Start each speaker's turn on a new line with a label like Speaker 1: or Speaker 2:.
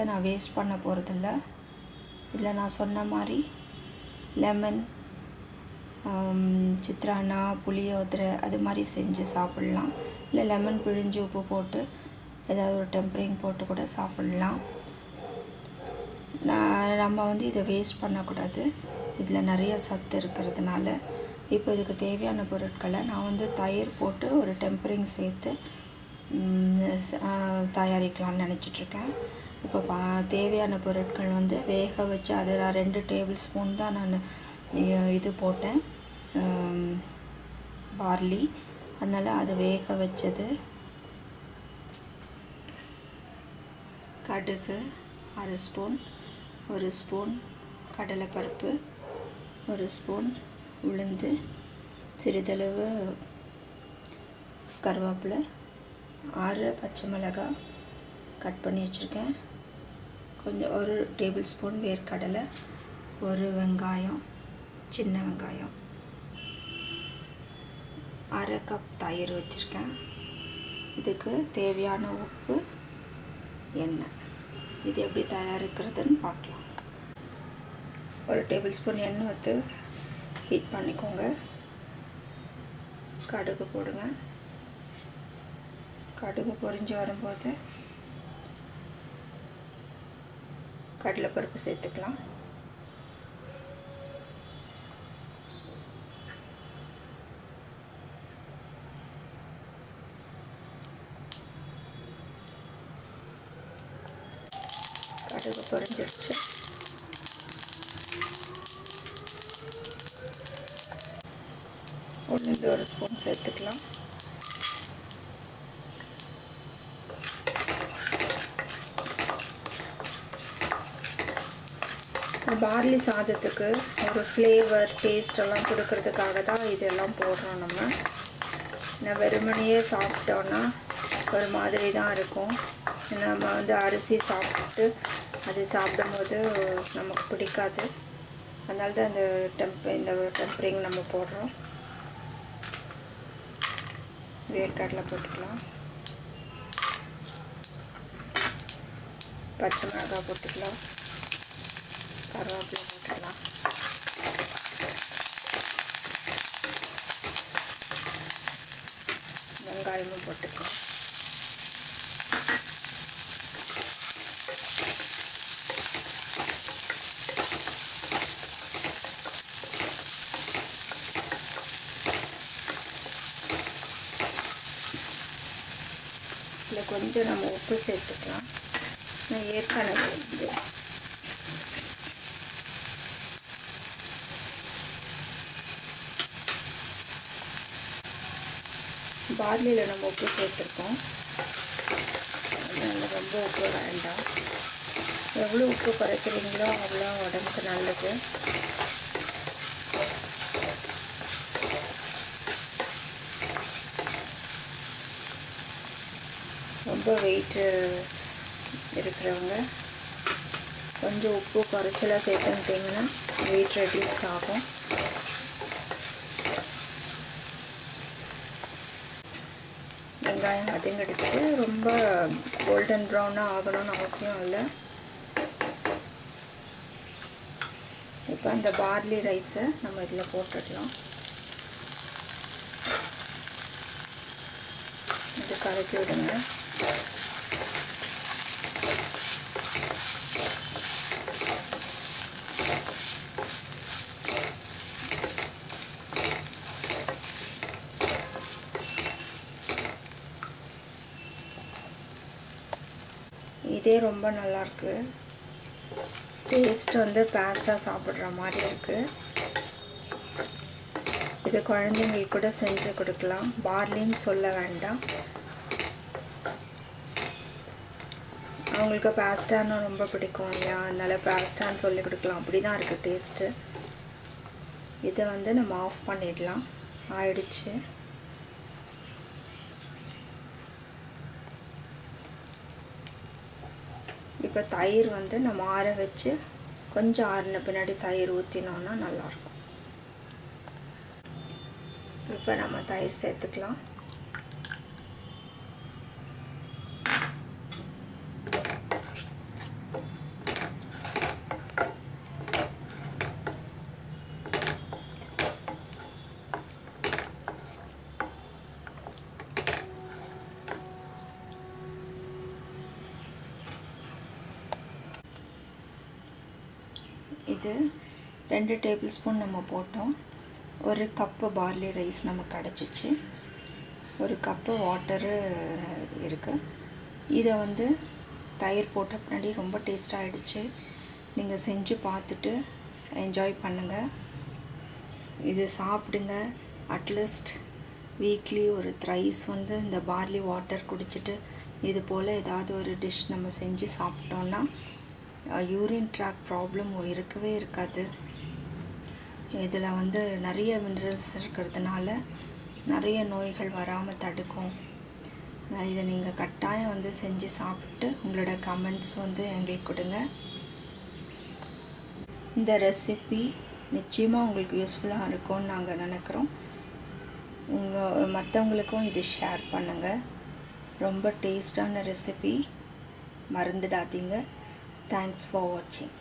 Speaker 1: பருவத்தை நான் வேஸ்ட் பண்ண போகிறதில்ல இதில் நான் சொன்ன மாதிரி லெமன் சித்ரானா புளியோதரை அது மாதிரி செஞ்சு சாப்பிட்லாம். இல்லை லெமன் பிழிஞ்சு உப்பு போட்டு ஏதாவது ஒரு டெம்பரிங் போட்டு கூட சாப்பிட்லாம். நான் நம்ம வந்து இதை வேஸ்ட் பண்ணக்கூடாது. இதில் நிறைய சத்து இருக்கிறதுனால. இப்போ இதுக்கு தேவையான பொருட்களை நான் வந்து தயிர் போட்டு ஒரு டெம்பரிங் சேர்த்து தயாரிக்கலாம்னு நினச்சிட்ருக்கேன் இப்போ பா தேவையான பொருட்கள் வந்து வேக வச்சு அதில் ரெண்டு டேபிள் ஸ்பூன் தான் நான் இது போட்டேன். பார்லி. அதனால் அது வேக வச்சது. கடுகு அரை ஸ்பூன் ஒரு ஸ்பூன் கடலைப்பருப்பு ஒரு ஸ்பூன் உளுந்து சிறிதளவு கருவேப்பிலை ஆறு பச்சை மிளகாய் கட் பண்ணி வச்சுருக்கேன். கொஞ்சம் ஒரு டேபிள் ஸ்பூன் வேர்க்கடலை ஒரு வெங்காயம் சின்ன வெங்காயம். அரை கப் தயிர் வச்சுருக்கேன். இதுக்கு தேவையான உப்பு எண்ணெய். இது எப்படி தயாரிக்கிறதுன்னு பார்க்கலாம். ஒரு டேபிள் ஸ்பூன் எண்ணெய் ஊற்று ஹீட் பண்ணிக்கோங்க. கடுகு போடுங்க. கடுகு பொறிஞ்சு வரும்போது கடலைப்பருப்பு சேர்த்துக்கலாம். கடுகு பொறிஞ்சிருச்சு உளுந்து ஒரு ஸ்பூன் சேர்த்துக்கலாம். பார்லி சாதத்துக்கு ஒரு ஃப்ளேவர் டேஸ்ட் எல்லாம் கொடுக்கறதுக்காக தான் இதெல்லாம் போடுறோம் நம்ம. நான் வெறுமனையே சாப்பிட்டோன்னா ஒரு மாதிரி தான் இருக்கும் நம்ம வந்து அரிசி சாப்பிட்டு அது சாப்பிடும்போது நமக்கு பிடிக்காது. அதனால தான் இந்த டெம்ப் இந்த டெம்பரிங் நம்ம போடுறோம். வேர்க்கடலை போட்டுக்கலாம். பச்சை மிளகாய் போட்டுக்கலாம். கருவேப்பிலை போட்டுக்கலாம் வெங்காயமும் போட்டுக்கலாம் இதில் கொஞ்சம் நம்ம உப்பு சேர்த்துக்கலாம். நான் ஏற்கனவே பார்லியில் நம்ம உப்பு சேர்த்துருக்கோம். அதனால் ரொம்ப உப்பு வேண்டாம். எவ்வளோ உப்பு குறைக்கிறீங்களோ அவ்வளோ உடம்புக்கு நல்லது. ரொம்ப வெயிட்டு இருக்கிறவங்க கொஞ்சம் உப்பு குறைச்சலாக சேர்த்துட்டிங்கன்னா வெயிட் ரெடியூஸ் ஆகும். வெங்காயம் வதங்கிடுச்சு ரொம்ப கோல்டன் ப்ரௌனாக ஆகணும்னு அவசியம் இல்லை. இப்போ அந்த பார்லி ரைஸை நம்ம இதில் போட்டுடலாம். இது கலக்கி விடுங்க. இதே ரொம்ப நல்லாயிருக்கு டேஸ்ட் வந்து பேஸ்ட்டாக சாப்பிட்ற மாதிரி இருக்குது இது குழந்தைங்களுக்கு கூட செஞ்சு கொடுக்கலாம். பார்லின்னு சொல்ல வேண்டாம். அவங்களுக்கு பேஸ்டான்னு ரொம்ப பிடிக்கும் இல்லையா? அதனால் பேஸ்டான்னு சொல்லி கொடுக்கலாம். அப்படி தான் இருக்குது டேஸ்ட்டு இதை வந்து நம்ம ஆஃப் பண்ணிடலாம். ஆயிடுச்சு. இப்போ தயிர் வந்து நம்ம ஆற வச்சு கொஞ்சம் ஆறின பின்னாடி தயிர் ஊற்றினோன்னா நல்லாயிருக்கும். இப்போ நம்ம தயிர் சேர்த்துக்கலாம். இது ரெண்டு டேபிள் ஸ்பூன் நம்ம போட்டோம். ஒரு கப்பு பார்லி ரைஸ் நமக்கு கிடச்சிச்சு. ஒரு கப்பு வாட்டரு இருக்குது இதை வந்து தயிர் போட்ட பின்னாடி ரொம்ப டேஸ்ட்டாக ஆகிடுச்சு நீங்கள் செஞ்சு பார்த்துட்டு என்ஜாய் பண்ணுங்கள் இது சாப்பிடுங்க. அட்லீஸ்ட் வீக்லி ஒரு த்ரைஸ் வந்து இந்த பார்லி வாட்டர் குடிச்சிட்டு இது போல் ஏதாவது ஒரு டிஷ் நம்ம செஞ்சு சாப்பிட்டோன்னா யூரின் ட்ராக் ப்ராப்ளம் இருக்கவே இருக்காது. இதில் வந்து நிறைய மினரல்ஸ் இருக்கிறதுனால நிறைய நோய்கள் வராமல் தடுக்கும். இதை நீங்கள் கட்டாயம் வந்து செஞ்சு சாப்பிட்டு உங்களோட கமெண்ட்ஸ் வந்து எங்களுக்கு கொடுங்க. இந்த ரெசிபி நிச்சயமாக உங்களுக்கு யூஸ்ஃபுல்லாக இருக்கும்னு நாங்கள் நினைக்கிறோம். உங்கள் மற்றவங்களுக்கும் இது ஷேர் பண்ணுங்கள் ரொம்ப டேஸ்டான ரெசிபி மறந்துடாதீங்க. Thanks for watching.